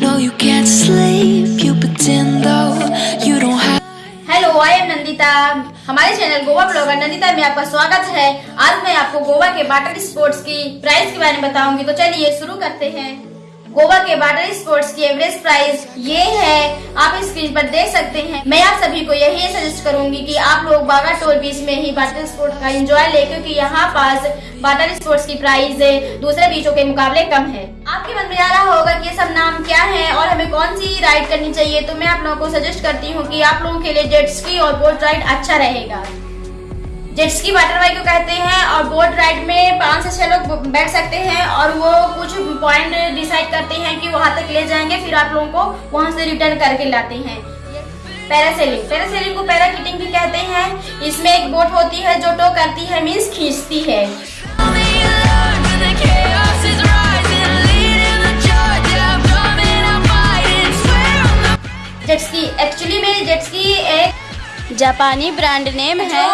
No, you can't sleep, you pretend though you don't have. Hello I am Nandita हमारे channel Goa blogger Nandita में आपका स्वागत है। आज मैं आपको गोवा के वाटर स्पोर्ट्स की प्राइस के बारे में बताऊँगी। तो चलिए शुरू करते हैं। गोवा के वाटर स्पोर्ट्स की एवरेज प्राइस ये है, आप स्क्रीन पर देख सकते हैं। मैं आप सभी को यही सजेस्ट करूँगी कि आप लोग बागा टोल बीच में ही वाटर स्पोर्ट्स का एंजॉय ले, क्योंकि यहाँ पास वाटर स्पोर्ट्स की प्राइस दूसरे बीचों के मुकाबले कम है। आपके मन में आ रहा होगा कि ये सब नाम क्या है और हमें कौन सी राइड करनी चाहिए तो मैं आप लोगों को सजेस्ट करती हूँ की आप लोगों के लिए जेट स्की और बोट राइड अच्छा रहेगा। जेट स्की वाटर बाइक को कहते हैं और बोट राइड में पाँच से छह लोग बैठ सकते हैं और वो कुछ पॉइंट डिसाइड करते हैं कि वहाँ तक ले जाएँगे, फिर आप लोगों को वहाँ से रिटर्न करके लाते हैं। पैरासेलिंग पैरासेलिंग को पैराकिटिंग भी कहते हैं। इसमें एक बोट होती है जो टो करती है मीन्स खींचती है। जेट्सकी एक्चुअली में जेट्सकी एक जापानी ब्रांड नेम है।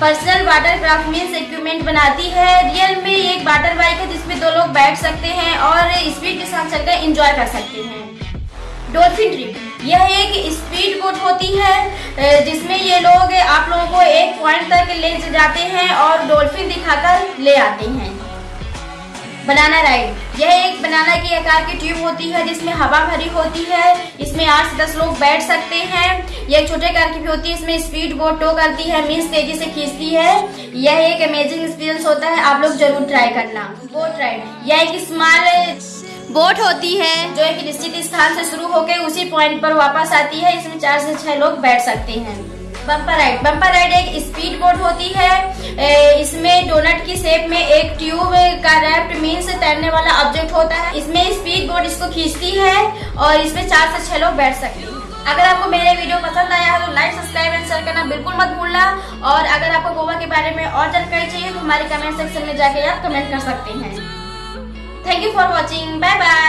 Personal water craft means equipment बनाती है। रियल में एक वाटर बाइक है जिसमें दो लोग बैठ सकते हैं और स्पीड के साथ चलकर इंजॉय कर सकते हैं। डॉल्फिन ट्रिप यह एक स्पीड बोट होती है, जिसमें ये लोग आप लोगों को एक पॉइंट तक ले जाते हैं और डॉल्फिन दिखाकर ले आते हैं। बनाना राइड यह एक बनाना के आकार की ट्यूब होती है, जिसमें हवा भरी होती है। इसमें आठ से दस लोग बैठ सकते हैं। यह छोटे आकार की भी होती है, इसमें स्पीड बोट टो करती है मीन्स तेज़ी से खींचती है। यह एक अमेजिंग एक्सपीरियंस होता है, आप लोग ज़रूर ट्राई करना। बोट राइड यह एक स्मॉल बोट होती है, जो एक निश्चित स्थान से शुरू होकर उसी पॉइंट पर वापस आती है। इसमें चार से छह लोग बैठ सकते हैं। Bumper ride. बम्पर राइड एक स्पीड बोट होती है। इसमें डोनट की शेप में एक ट्यूब का रैप्ट मीन्स तैरने वाला ऑब्जेक्ट होता है। इसमें स्पीड बोट इसको खींचती है और इसमें चार से छह लोग बैठ सकते हैं। अगर आपको मेरे वीडियो पसंद आया है तो लाइक सब्सक्राइब एंड शेयर करना बिल्कुल मत भूलना। और अगर आपको गोवा के बारे में और जानकारी चाहिए तो हमारे कमेंट सेक्शन में जाके आप कमेंट कर सकते हैं। Thank you for watching bye bye